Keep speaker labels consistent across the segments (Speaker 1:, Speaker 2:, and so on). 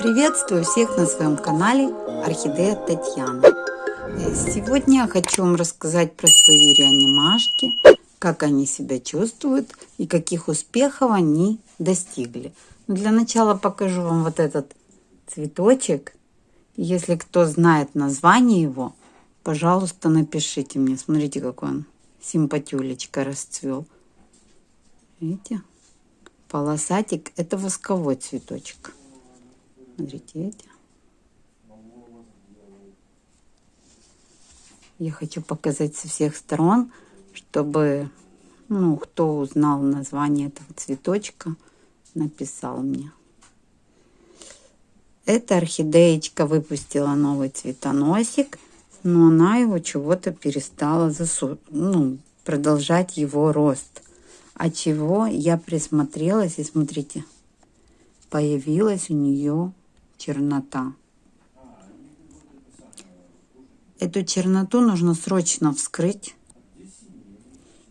Speaker 1: Приветствую всех на своем канале Орхидея Татьяна. Сегодня я хочу вам рассказать про свои реанимашки, как они себя чувствуют и каких успехов они достигли. Для начала покажу вам вот этот цветочек. Если кто знает название его, пожалуйста, напишите мне. Смотрите, какой он симпатюлечка расцвел. Видите? Полосатик – это восковой цветочек. Смотрите эти. Я хочу показать со всех сторон, чтобы, ну, кто узнал название этого цветочка, написал мне. Эта орхидеечка выпустила новый цветоносик, но она его чего-то перестала засу... ну, продолжать его рост. А чего я присмотрелась, и смотрите, появилась у нее чернота. Эту черноту нужно срочно вскрыть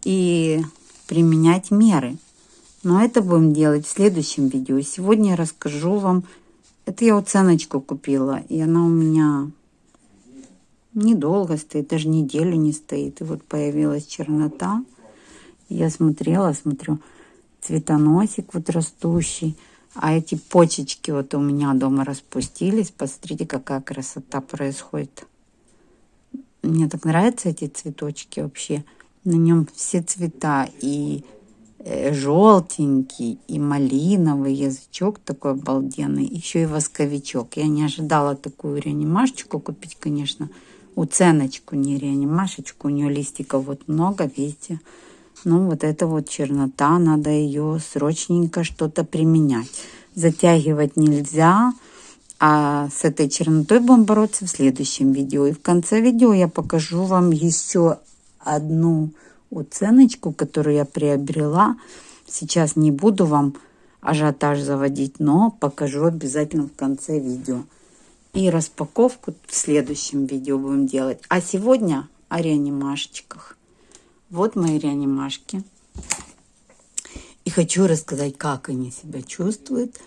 Speaker 1: и применять меры. Но это будем делать в следующем видео. Сегодня я расскажу вам. Это я уценочку купила. И она у меня недолго стоит, даже неделю не стоит. И вот появилась чернота. Я смотрела, смотрю, цветоносик вот растущий. А эти почечки вот у меня дома распустились. Посмотрите, какая красота происходит. Мне так нравятся эти цветочки вообще. На нем все цвета. И э, желтенький, и малиновый язычок такой обалденный. Еще и восковичок. Я не ожидала такую реанимашечку купить, конечно. Уценочку, не реанимашечку. У нее листиков вот много, видите. Ну, вот это вот чернота, надо ее срочненько что-то применять. Затягивать нельзя, а с этой чернотой будем бороться в следующем видео. И в конце видео я покажу вам еще одну уценочку, которую я приобрела. Сейчас не буду вам ажиотаж заводить, но покажу обязательно в конце видео. И распаковку в следующем видео будем делать. А сегодня о реанимашечках. Вот мои реанимашки. И хочу рассказать, как они себя чувствуют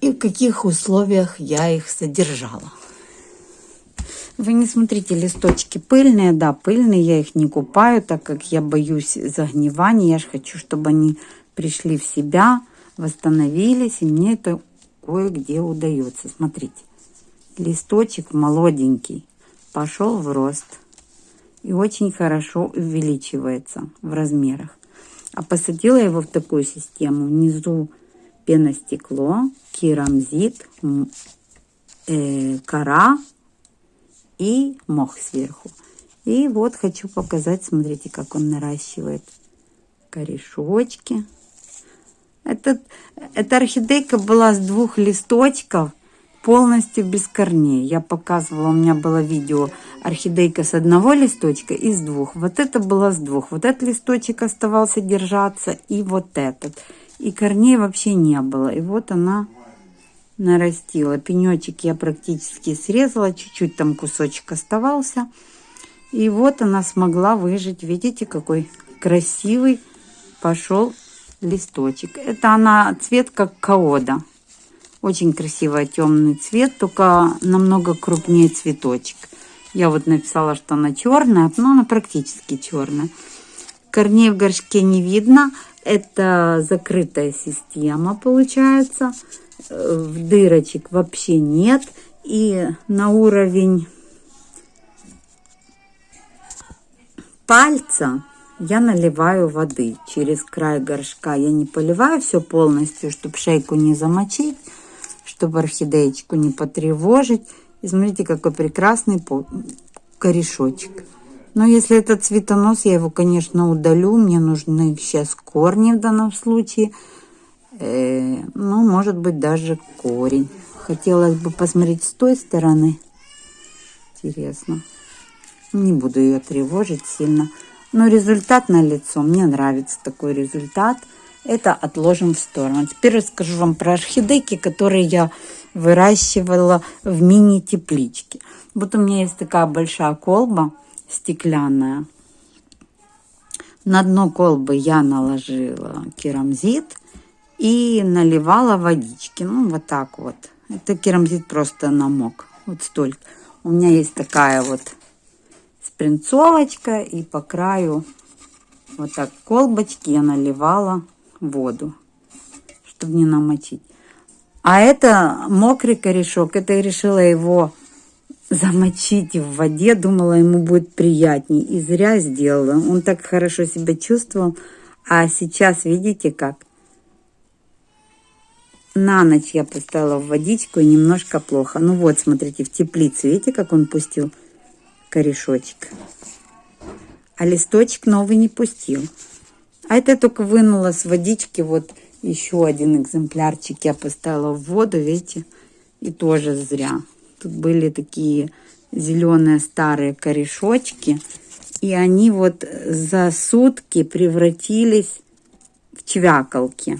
Speaker 1: и в каких условиях я их содержала. Вы не смотрите, листочки пыльные, да, пыльные, я их не купаю, так как я боюсь загнивания. Я же хочу, чтобы они пришли в себя, восстановились, и мне это кое-где удается. Смотрите, листочек молоденький, пошел в рост и очень хорошо увеличивается в размерах. А посадила его в такую систему. Внизу пеностекло, керамзит, э, кора и мох сверху. И вот хочу показать, смотрите, как он наращивает корешочки. Этот, эта орхидейка была с двух листочков полностью без корней. Я показывала, у меня было видео орхидейка с одного листочка и с двух. Вот это было с двух. Вот этот листочек оставался держаться и вот этот. И корней вообще не было. И вот она нарастила. Пенечек я практически срезала, чуть-чуть там кусочек оставался. И вот она смогла выжить. Видите, какой красивый пошел листочек. Это она цвет как каода. Очень красивый темный цвет, только намного крупнее цветочек. Я вот написала, что она черная, но она практически черная. Корней в горшке не видно. Это закрытая система получается. В дырочек вообще нет. И на уровень пальца я наливаю воды через край горшка. Я не поливаю все полностью, чтобы шейку не замочить чтобы орхидеечку не потревожить. И смотрите, какой прекрасный корешочек. Но если это цветонос, я его, конечно, удалю. Мне нужны сейчас корни в данном случае. Э, ну, может быть, даже корень. Хотелось бы посмотреть с той стороны. Интересно. Не буду ее тревожить сильно. Но результат на лицо. Мне нравится такой результат. Это отложим в сторону. Теперь расскажу вам про орхидейки, которые я выращивала в мини-тепличке. Вот у меня есть такая большая колба стеклянная. На дно колбы я наложила керамзит И наливала водички. Ну, вот так вот. Это керамзит просто намок. Вот столько. У меня есть такая вот спринцовочка. И по краю вот так колбочки я наливала воду, чтобы не намочить. А это мокрый корешок. Это я решила его замочить в воде. Думала, ему будет приятней. И зря сделала. Он так хорошо себя чувствовал. А сейчас, видите как? На ночь я поставила в водичку и немножко плохо. Ну вот, смотрите, в теплицу. Видите, как он пустил корешочек? А листочек новый не пустил. А это только вынула с водички. Вот еще один экземплярчик я поставила в воду, видите? И тоже зря. Тут были такие зеленые старые корешочки. И они вот за сутки превратились в чвякалки.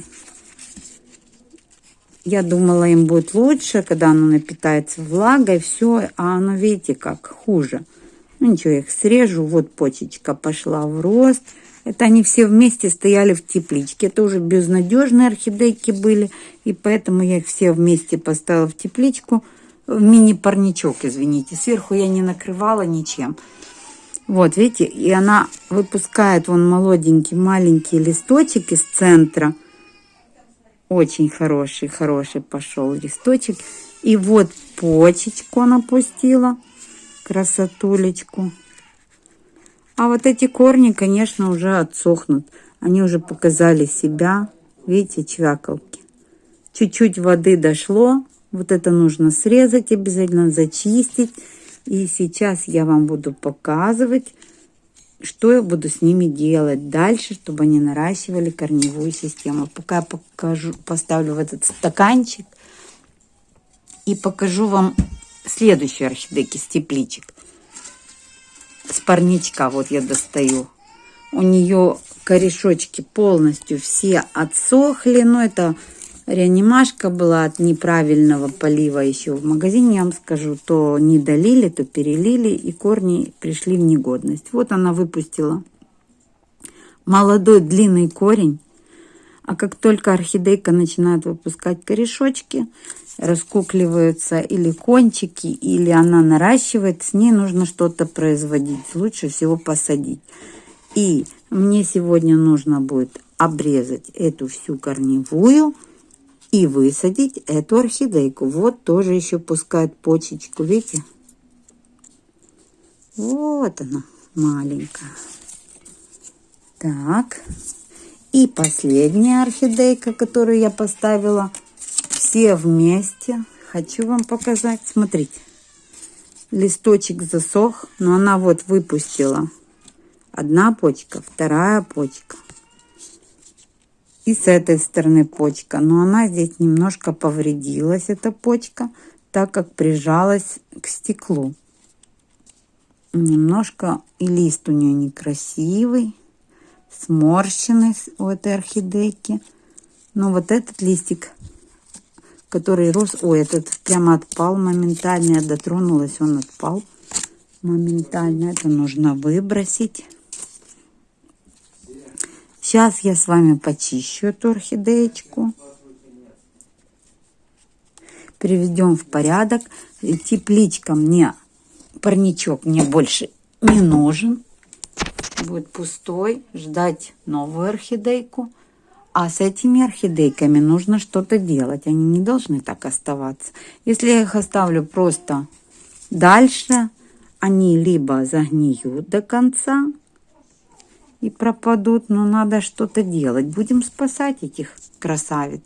Speaker 1: Я думала, им будет лучше, когда оно напитается влагой, все, а оно, видите, как хуже. Ну ничего, я их срежу, вот почечка пошла в рост. Это они все вместе стояли в тепличке. Это уже безнадежные орхидейки были, и поэтому я их все вместе поставила в тепличку. В мини-парничок, извините. Сверху я не накрывала ничем. Вот, видите, и она выпускает вон молоденький маленький листочек из центра – очень хороший, хороший пошел листочек. И вот почечку она пустила. Красотулечку. А вот эти корни, конечно, уже отсохнут. Они уже показали себя. Видите, чвякалки. Чуть-чуть воды дошло. Вот это нужно срезать обязательно, зачистить. И сейчас я вам буду показывать, что я буду с ними делать дальше, чтобы они наращивали корневую систему. Пока я покажу, поставлю в этот стаканчик и покажу вам следующую орхидейки с тепличек. С парничка вот я достаю. У нее корешочки полностью все отсохли, но это реанимашка была от неправильного полива еще в магазине, я вам скажу, то не долили, то перелили, и корни пришли в негодность. Вот она выпустила молодой длинный корень, а как только орхидейка начинает выпускать корешочки, раскукливаются или кончики, или она наращивает, с ней нужно что-то производить. Лучше всего посадить. И мне сегодня нужно будет обрезать эту всю корневую, и высадить эту орхидейку. Вот тоже еще пускает почечку, видите? Вот она, маленькая. Так, и последняя орхидейка, которую я поставила все вместе. Хочу вам показать. Смотрите, листочек засох, но она вот выпустила одна почка, вторая почка. И с этой стороны почка. Но она здесь немножко повредилась, эта почка, так как прижалась к стеклу. Немножко и лист у нее некрасивый, сморщенный у этой орхидейки. Но вот этот листик, который рос... Ой, этот прямо отпал моментально. Я дотронулась, он отпал моментально. Это нужно выбросить. Сейчас я с вами почищу эту орхидеечку. Приведем в порядок. Тепличка мне, парничок мне больше не нужен. Будет пустой. Ждать новую орхидейку. А с этими орхидейками нужно что-то делать. Они не должны так оставаться. Если я их оставлю просто дальше, они либо загниют до конца, и пропадут, но надо что-то делать. Будем спасать этих красавиц.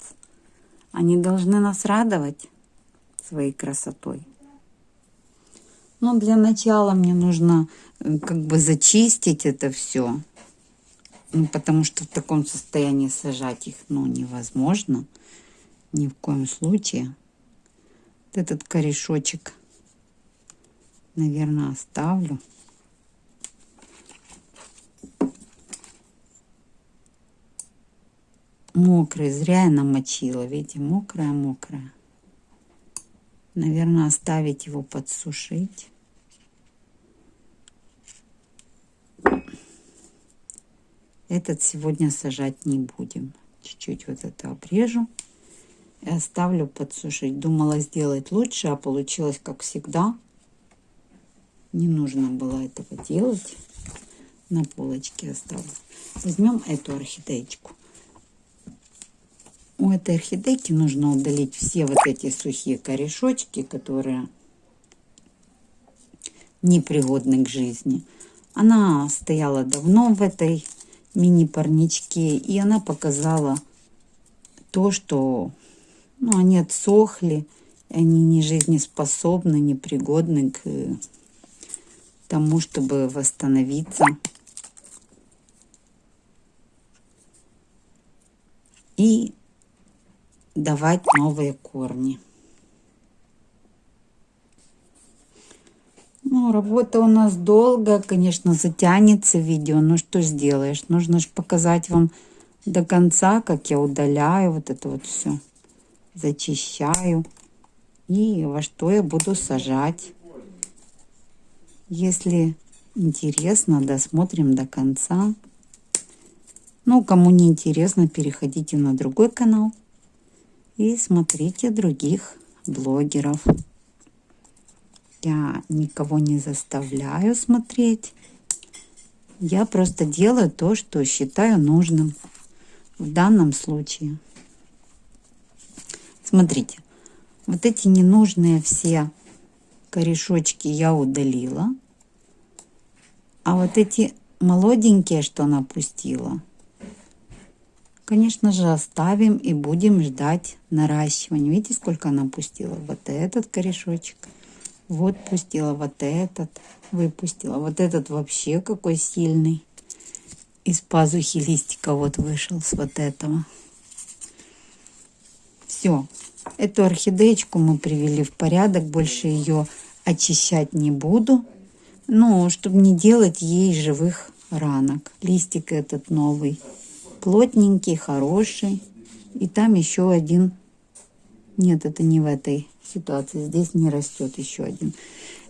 Speaker 1: Они должны нас радовать своей красотой. Но для начала мне нужно как бы зачистить это все. Ну, потому что в таком состоянии сажать их ну, невозможно. Ни в коем случае. Вот этот корешочек, наверное, оставлю. мокрый. Зря я намочила. Видите, мокрая-мокрая. Наверное, оставить его подсушить. Этот сегодня сажать не будем. Чуть-чуть вот это обрежу и оставлю подсушить. Думала сделать лучше, а получилось как всегда. Не нужно было этого делать. На полочке оставлю. Возьмем эту орхидеечку. У этой орхидейки нужно удалить все вот эти сухие корешочки, которые непригодны к жизни. Она стояла давно в этой мини-парничке, и она показала то, что ну, они отсохли, они не жизнеспособны, непригодны к тому, чтобы восстановиться. И давать новые корни. Ну, работа у нас долго, конечно, затянется видео, но что сделаешь? Нужно же показать вам до конца, как я удаляю вот это вот все, зачищаю и во что я буду сажать. Если интересно, досмотрим до конца. Ну, кому не интересно, переходите на другой канал и смотрите других блогеров. Я никого не заставляю смотреть. Я просто делаю то, что считаю нужным в данном случае. Смотрите, вот эти ненужные все корешочки я удалила. А вот эти молоденькие, что она пустила, конечно же, оставим и будем ждать наращивания. Видите, сколько она пустила? Вот этот корешочек. Вот пустила вот этот, выпустила. Вот этот вообще какой сильный. Из пазухи листика вот вышел с вот этого. Все. Эту орхидеечку мы привели в порядок. Больше ее очищать не буду. Ну, чтобы не делать ей живых ранок. Листик этот новый. Плотненький, хороший. И там еще один. Нет, это не в этой ситуации. Здесь не растет еще один.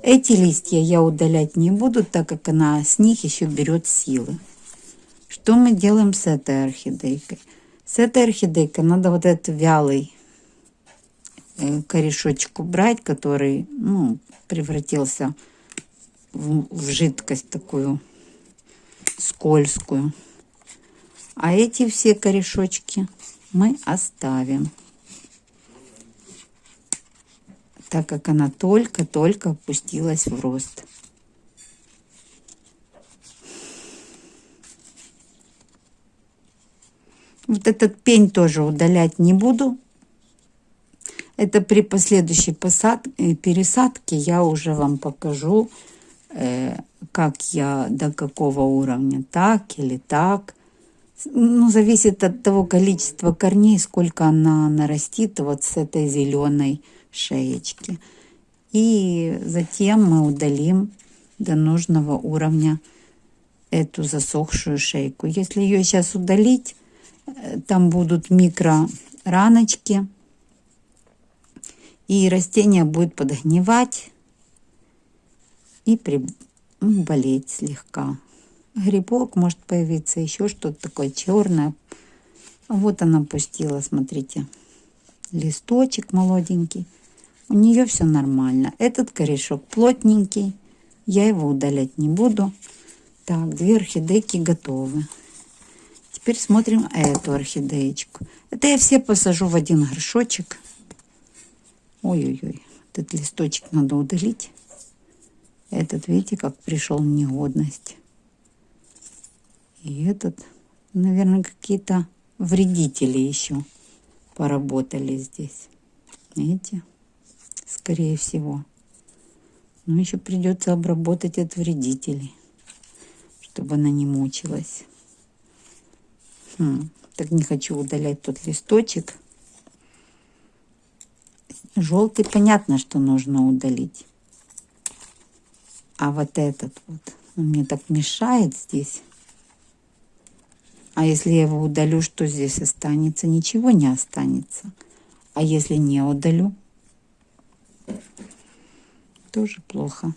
Speaker 1: Эти листья я удалять не буду, так как она с них еще берет силы. Что мы делаем с этой орхидейкой? С этой орхидейкой надо вот этот вялый э, корешочек убрать, который ну, превратился в, в жидкость такую скользкую. А эти все корешочки мы оставим. Так как она только-только опустилась в рост. Вот этот пень тоже удалять не буду. Это при последующей посадке, пересадке я уже вам покажу, э, как я до какого уровня, так или так. Ну, зависит от того количества корней, сколько она нарастит вот с этой зеленой шеечки. И затем мы удалим до нужного уровня эту засохшую шейку. Если ее сейчас удалить, э, там будут микро раночки, и растение будет подгнивать и при... Болеть слегка. Грибок может появиться, еще что-то такое черное. Вот она пустила, смотрите, листочек молоденький. У нее все нормально. Этот корешок плотненький. Я его удалять не буду. Так, две орхидейки готовы. Теперь смотрим эту орхидеечку. Это я все посажу в один горшочек. Ой-ой-ой, этот листочек надо удалить. Этот, видите, как пришел в негодность. И этот, наверное, какие-то вредители еще поработали здесь. Видите? Скорее всего. Но еще придется обработать от вредителей, чтобы она не мучилась. Хм, так не хочу удалять тот листочек. Желтый понятно, что нужно удалить. А вот этот вот, он мне так мешает здесь. А если я его удалю, что здесь останется? Ничего не останется. А если не удалю? Тоже плохо.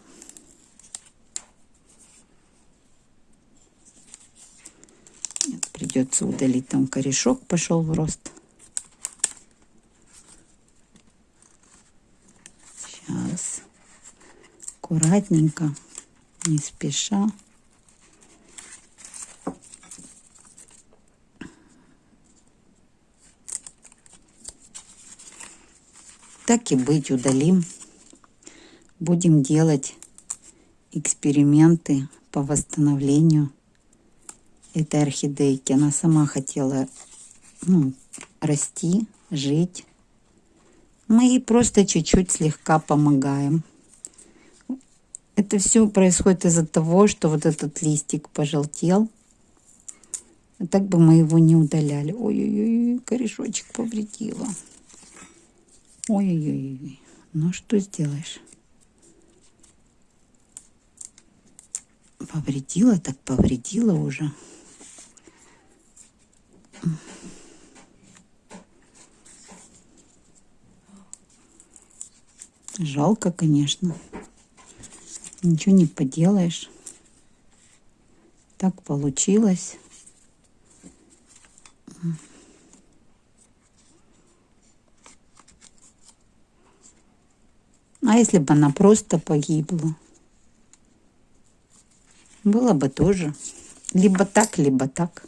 Speaker 1: Нет, придется удалить. Там корешок пошел в рост. Сейчас. Аккуратненько, не спеша. Так и быть, удалим. Будем делать эксперименты по восстановлению этой орхидейки. Она сама хотела ну, расти, жить. Мы ей просто чуть-чуть слегка помогаем. Это все происходит из-за того, что вот этот листик пожелтел. Так бы мы его не удаляли. Ой-ой-ой, корешочек повредила. Ой-ой-ой. Ну, что сделаешь? Повредила, так повредила уже. Жалко, конечно. Ничего не поделаешь. Так получилось. А если бы она просто погибла? Было бы тоже. Либо так, либо так.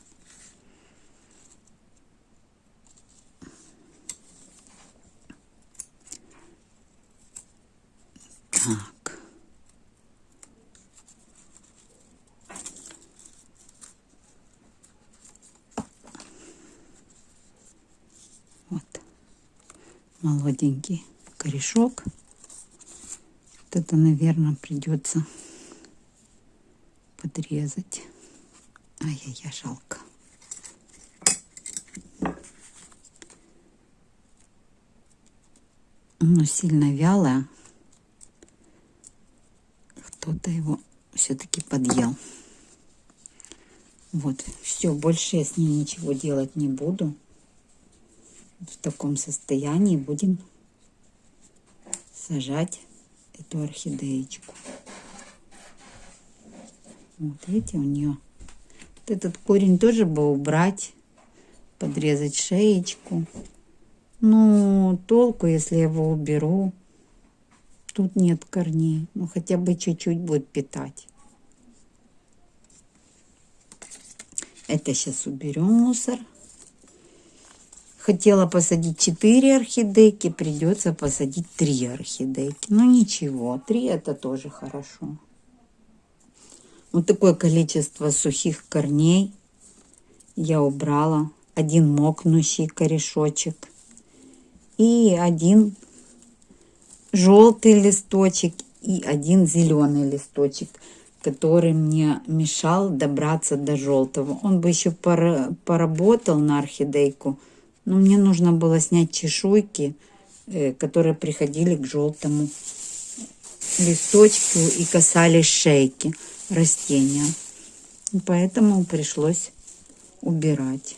Speaker 1: Так. Вот. Молоденький корешок это, наверное, придется подрезать. Ай-яй-яй, жалко. Но сильно вялое. Кто-то его все-таки подъел. Вот, все, больше я с ним ничего делать не буду. В таком состоянии будем сажать эту орхидеечку. Вот видите, у нее вот этот корень тоже бы убрать, подрезать шеечку. Ну, толку, если я его уберу. Тут нет корней. Ну, хотя бы чуть-чуть будет питать. Это сейчас уберем мусор. Хотела посадить 4 орхидейки, придется посадить 3 орхидейки. Ну ничего, 3 это тоже хорошо. Вот такое количество сухих корней я убрала. Один мокнущий корешочек и один желтый листочек и один зеленый листочек, который мне мешал добраться до желтого. Он бы еще поработал на орхидейку, но мне нужно было снять чешуйки, э, которые приходили к желтому листочку и касались шейки растения. Поэтому пришлось убирать.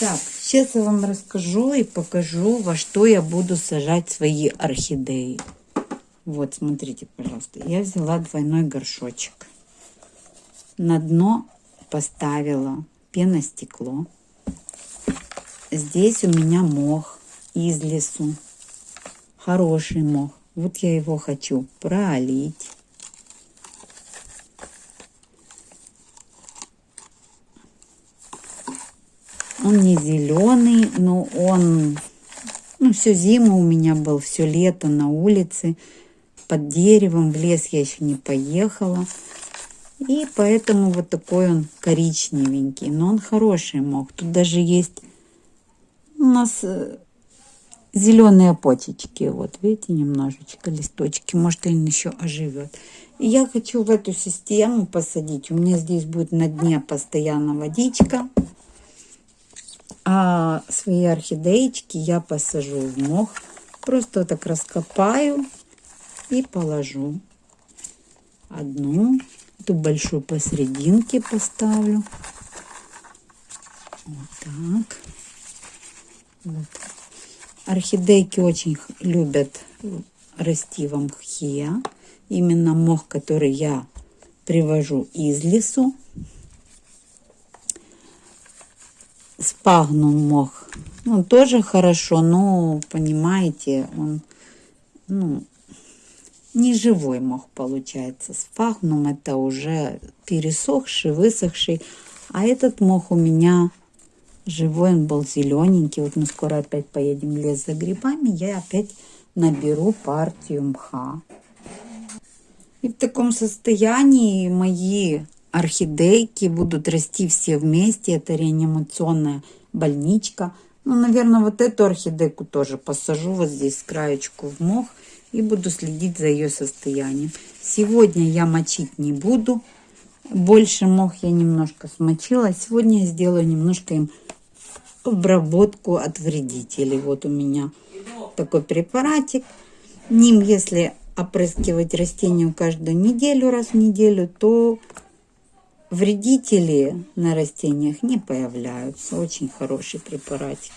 Speaker 1: Так, сейчас я вам расскажу и покажу, во что я буду сажать свои орхидеи. Вот, смотрите, пожалуйста. Я взяла двойной горшочек. На дно поставила пеностекло. Здесь у меня мох из лесу. Хороший мох. Вот я его хочу пролить. Он не зеленый, но он... Ну, всю зиму у меня был, все лето на улице. Под деревом в лес я еще не поехала. И поэтому вот такой он коричневенький. Но он хороший мох. Тут даже есть у нас э, зеленые почечки. Вот, видите, немножечко листочки. Может, он еще оживет. И я хочу в эту систему посадить. У меня здесь будет на дне постоянно водичка. А свои орхидеечки я посажу в мох. Просто так раскопаю и положу. Одну. Эту большую посерединке поставлю. Вот так. Вот. Орхидейки очень любят расти в мхе. Именно мох, который я привожу из лесу. спагнум мох. Ну, тоже хорошо, но, понимаете, он, ну, не живой мох получается. Спагнум это уже пересохший, высохший. А этот мох у меня живой, он был зелененький. Вот мы скоро опять поедем в лес за грибами. Я опять наберу партию мха. И в таком состоянии мои орхидейки будут расти все вместе. Это реанимационная больничка. Ну, наверное, вот эту орхидейку тоже посажу вот здесь краечку в мох и буду следить за ее состоянием. Сегодня я мочить не буду. Больше мох я немножко смочила. Сегодня я сделаю немножко им обработку от вредителей. Вот у меня такой препаратик. Ним, если опрыскивать растению каждую неделю, раз в неделю, то вредители на растениях не появляются. Очень хороший препаратик.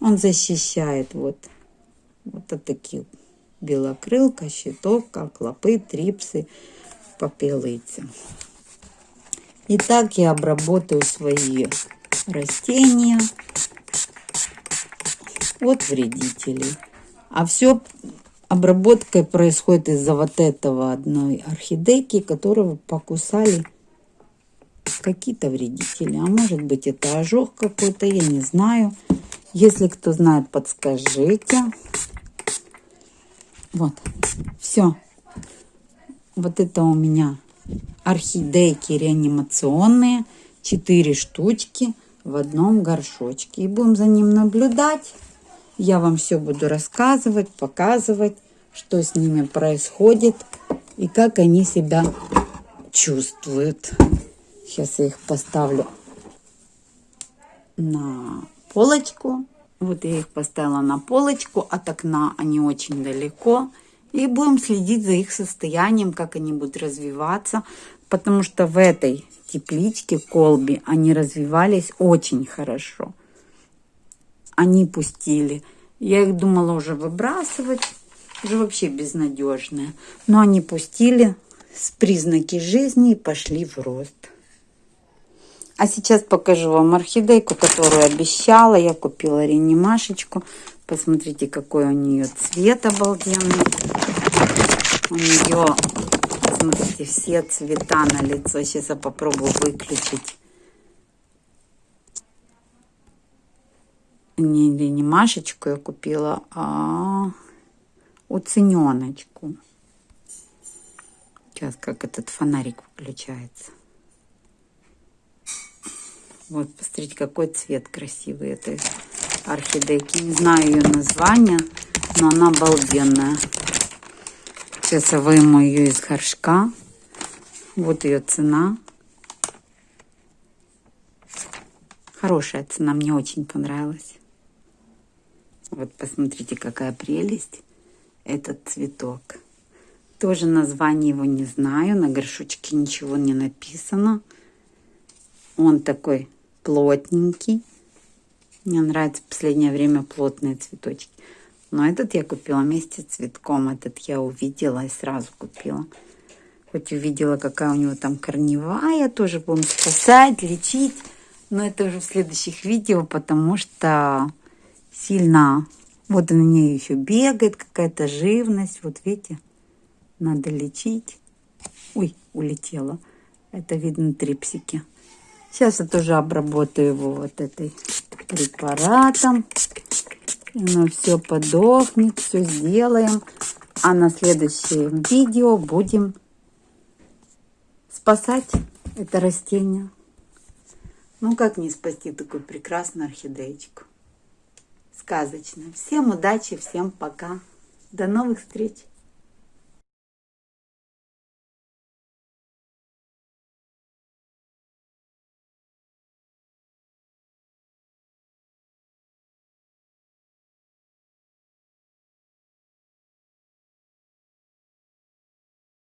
Speaker 1: Он защищает вот, вот от таких белокрылка, щитовка, клопы, трипсы, попелицы. И так я обработаю свои растения от вредителей. А все обработкой происходит из-за вот этого одной орхидейки, которого покусали какие-то вредители. А может быть это ожог какой-то, я не знаю. Если кто знает, подскажите. Вот, все. Вот это у меня орхидейки реанимационные. Четыре штучки в одном горшочке. И будем за ним наблюдать. Я вам все буду рассказывать, показывать, что с ними происходит и как они себя чувствуют. Сейчас я их поставлю на полочку. Вот я их поставила на полочку. От окна они очень далеко. И будем следить за их состоянием, как они будут развиваться. Потому что в этой тепличке, колбе, они развивались очень хорошо они пустили. Я их думала уже выбрасывать, уже вообще безнадежные. Но они пустили с признаки жизни и пошли в рост. А сейчас покажу вам орхидейку, которую обещала. Я купила реанимашечку. Посмотрите, какой у нее цвет обалденный. У нее, посмотрите, все цвета на лицо. Сейчас я попробую выключить. не, не Машечку я купила, а уцененочку. Сейчас как этот фонарик включается. Вот, посмотрите, какой цвет красивый этой орхидейки. Не знаю ее название, но она обалденная. Сейчас я выйму ее из горшка. Вот ее цена. Хорошая цена, мне очень понравилась. Вот посмотрите, какая прелесть этот цветок. Тоже название его не знаю, на горшочке ничего не написано. Он такой плотненький. Мне нравится в последнее время плотные цветочки. Но этот я купила вместе с цветком. Этот я увидела и сразу купила. Хоть увидела, какая у него там корневая, тоже будем спасать, лечить. Но это уже в следующих видео, потому что сильно. Вот у меня еще бегает какая-то живность. Вот видите, надо лечить. Ой, улетела. Это видно трипсики. Сейчас я тоже обработаю его вот этой препаратом. Оно все подохнет, все сделаем. А на следующем видео будем спасать это растение. Ну, как не спасти такую прекрасную орхидеечку? сказочно. Всем удачи, всем пока. До новых встреч!